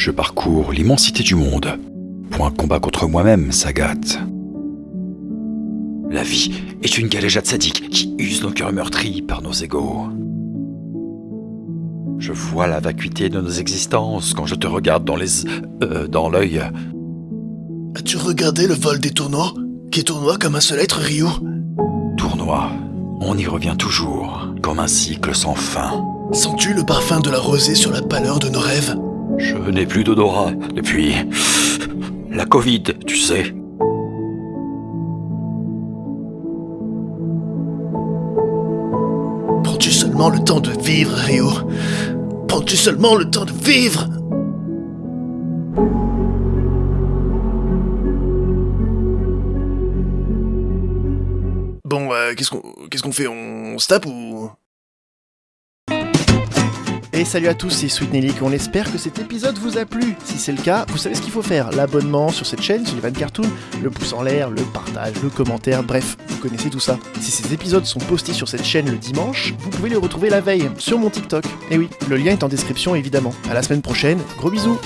je parcours l'immensité du monde. Pour un combat contre moi-même, Sagat. La vie est une galéjade sadique qui use nos cœurs meurtris par nos égaux. Je vois la vacuité de nos existences quand je te regarde dans les... euh, dans l'œil. As-tu regardé le vol des tournois Qui tournoie comme un seul être, Ryu? Tournoi. On y revient toujours, comme un cycle sans fin. Sens-tu le parfum de la rosée sur la pâleur de nos rêves? Je n'ai plus d'odorat depuis... La Covid, tu sais. Prends-tu seulement le temps de vivre, Ryu Prends-tu seulement le temps de vivre? Bon, euh, qu'est-ce qu'on qu'est-ce qu'on fait? On se tape ou? Et salut à tous, c'est Sweet Nelly, on espère que cet épisode vous a plu. Si c'est le cas, vous savez ce qu'il faut faire. L'abonnement sur cette chaîne, sur les Cartoon, le pouce en l'air, le partage, le commentaire, bref, vous connaissez tout ça. Si ces épisodes sont postés sur cette chaîne le dimanche, vous pouvez les retrouver la veille, sur mon TikTok. Et oui, le lien est en description évidemment. À la semaine prochaine, gros bisous